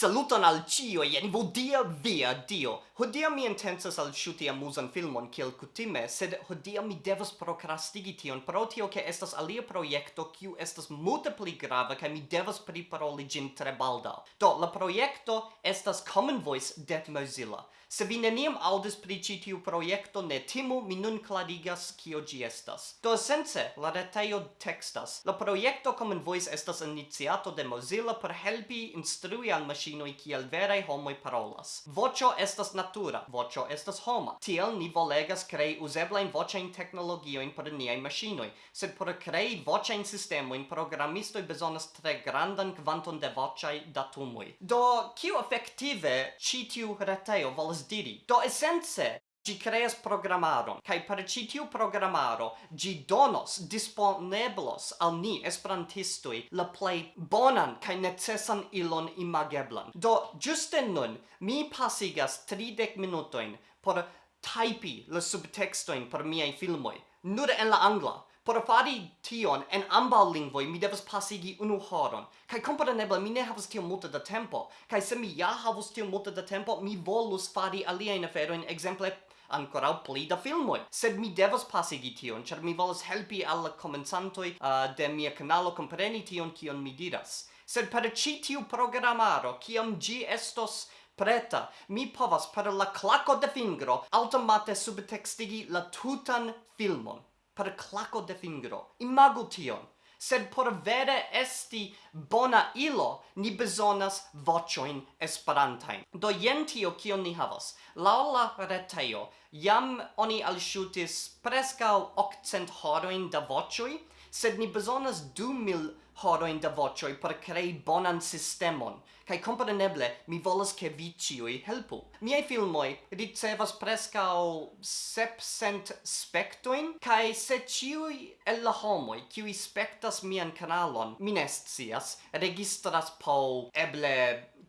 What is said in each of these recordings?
Saluton al cio, jen vodia via dio. Hodia mi intensas al shuti amusan filmon kiel kutime, sed hodia mi devas procrastigi tion pro tio ke estas alia projekto kiu estas multe pli grava kaj mi devas priparoli ĝin tre baldaŭ. Do la projekto estas Common Voice de Mozilla. Se vi neniam aŭdis pri ĉi tiu projekto, ne timu, mi nun klarigas kio ĝi estas. Do esence, la retejo tekstas. La projekto Common Voice estas iniciato de Mozilla por helpi instrui al maŝinoj machinoi kiel verai homoi parolas. Vocio estas natura, vocio estas homa. Tiel ni volegas crei useblain vocein technologioin por niai machinoi, sed por crei vocein sistemoin programistoi besonas tre grandan quanton de vocai datumui. Do, kiu effective citiu reteio volas diri? Do, essence, Gi creas programaron, kai per ci tiu programaro gi donos disponeblos al ni esperantistui la plej bonan kai necesan ilon imageblan. Do juste nun mi pasigas 30 minutojn por typi la subtextoin por miaj filmoj, nur en la angla. Por fari tion en ambaŭ lingvoj mi devas pasigi unu horon. Kaj kompreneble mi ne havas tiom multe da tempo. Kaj se mi ja havus tiom multe da tempo, mi volus fari aliajn aferojn, ekzemple ancora pli da filmoi. Sed mi devas pasigi tion, char mi volas helpi alla comenzantoi uh, de mia canalo compreni tion kion mi diras. Sed per ci tiu programaro, kiam gi estos preta, mi povas per la claco de fingro automate subtextigi la tutan filmon. Per claco de fingro. Imagu tion sed por vere esti bona ilo, ni besonas vocioin esperantain. Do jen tio kion ni havas. Lau la reteio, jam oni alshutis prescau 800 horoin da vocioi, sed ni bezonas du mil horoin da vocioi por crei bonan sistemon, Kai compreneble mi volas ke vi ciui helpu. Miei filmoi ricevas prescao sepcent spectoin, kai se ciui el la homoi ciui spectas mian canalon, mi ne scias, registras po eble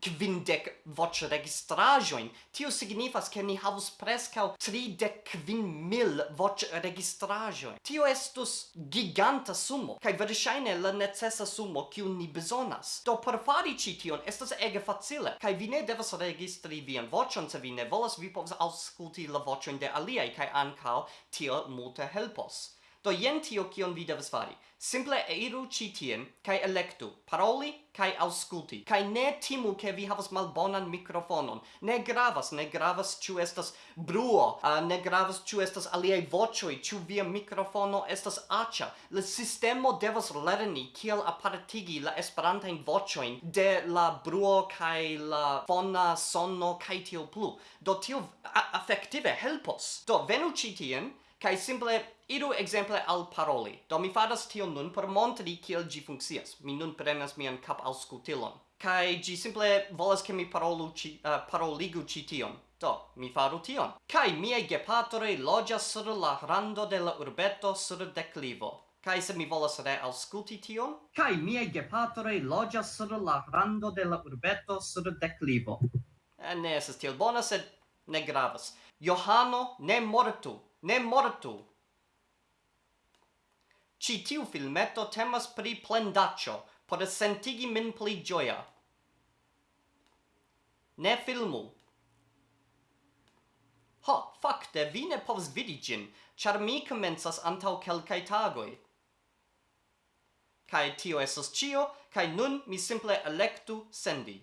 quindec voc registrajoin. Tio signifas che ni havus prescau tridec quin mil voc registrajoin. Tio estus giganta sumo, cae versaine la necessa sumo kiu ni besonas. Do per fari ci tion estas ege facile, cae vi ne devas registri vian vocion, se vi ne volas, vi povas ausculti la vocioin de aliei, cae ancao tio multe helpos. Do jen tio kion vi devas fari. Simple eiru ĉi tien kaj elektu paroli kaj aŭskulti. Kaj ne timu ke vi havas malbonan mikrofonon. Ne gravas, ne gravas ĉu estas bruo, uh, ne gravas ĉu estas aliaj voĉoj, ĉu via mikrofono estas aĉa. La sistemo devas lerni kiel apartigi la esperantajn voĉojn de la bruo kaj la fona sono kaj tio plu. Do tio afektive helpos. Do venu ĉi tien kai simple iru exemple al paroli. Do mi fadas tion nun por montri kiel gi funkcias. Mi nun prenas mian cap al. Kai gi simple volas ke mi parolu ci, uh, paroligu ci tion. Do, mi faru tion. Kai miei gepatore loĝas sur la rando de la urbeto sur declivo. Kai se mi volas re ausculti tion, kai miei gepatore loĝas sur la rando de la urbeto sur declivo. Eh, ne esas tiel bona, sed ne gravas. Johano ne mortu, ne mortu. Ci tiu filmeto temas pri plendaccio, por sentigi min pli gioia. Ne filmu. Ho, fakte, vi ne povs vidi gin, char mi comensas antau kelkai tagoi. Kai tio esos cio, kai nun mi simple electu sendi.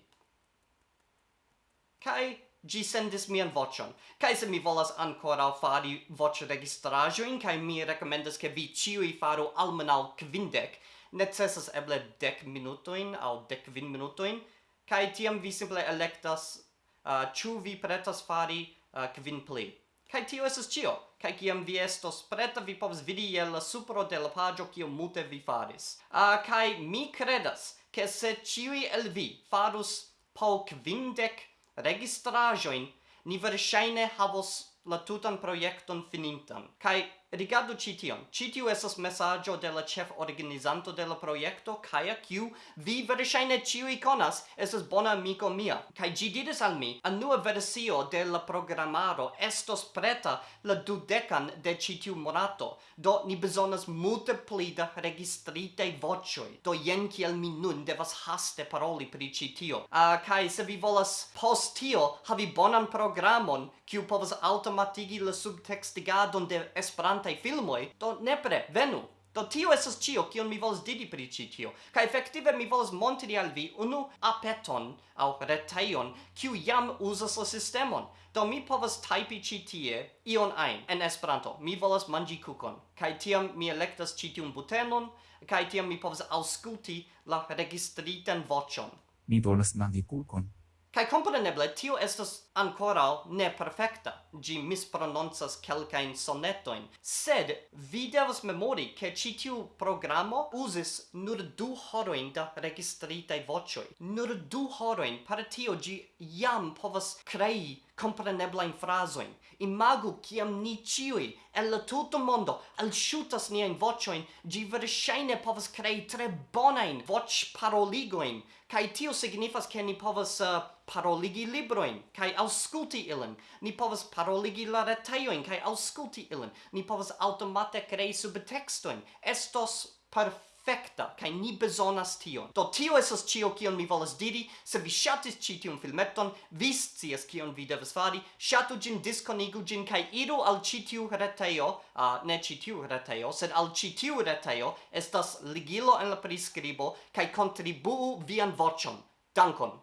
Kai Gi sendis mian vocion, cae se mi volas ancora fari voce registrajoin, cae mi recomendas che vi ciui faru almenau quindec, necessas eble dec minutoin au dec vin minutoin, cae tiam vi simple electas uh, ciu vi pretas fari uh, quin pli. Cae tio esas cio, cae ciam vi estos preta vi povs vidi je la supro de la pagio cio mute vi faris. Uh, cae mi credas, che se ciui el vi farus po quindec registrajoin, ni verŝajne havos la tutan projekton finintan, kaj Rigardu ci tion. Ci tiu esas messaggio de la chef organizanto de la proiecto, Kaya Q, vi verŝajne ĉiuj konas, esas bona amiko mia. Kaj ĝi diris al mi, anua versio de la programaro estos preta la dudekan de ci tiu monato. Do ni bezonas multe pli da registrite vocioi, Do jen kiel mi nun devas haste paroli pri ci tio. Ah, uh, kai se vi volas post tio havi bonan programon kiu povas automatigi la subtextigadon de Esperanto esperantaj filmoj do nepre venu Do tio esas cio kion mi volas didi pri ci tio. Kai efektive mi volas montri al vi unu apeton au retejon kiu jam uzas la sistemon. Do mi povas tajpi ci tie ion ein en Esperanto. Mi volas mangi kukon. Kaj tiam mi elektas ci tiun butenon kaj tiam mi povas aŭskulti la registritan voĉon. Mi volas manĝi kukon. Kai Compreneble, tio estas ancora ne perfecta. Gi misprononzas kelkain sonetoin. Sed, vi devas memori che ci tiu programo uzis nur du horoin da registritai vocioi. Nur du horoin, par tio gi jam povas crei compreneblain frasoin. Imagu kiam ni ciui, el la tuto mondo, alsciutas niain vocioin, gi verŝajne povas crei tre bonain voc paroligoin, cae tio signifas ke ni povas uh, paroli paroligi libroin, kai auskulti ilin. Ni povas paroligi la reteioin, kai auskulti ilin. Ni povas automate krei subtextoin. Estos perfecta, kai ni bezonas tion. Do tio esas cio kion mi volas diri, se vi shatis ci tiun filmeton, vi scias kion vi devas fari, shatu gin, diskonigu gin, kai iru al ci tiu a uh, ne ci tiu reteio, sed al ci tiu reteio, estas ligilo en la prescribo, kai contribuu vian vocion. Dankon!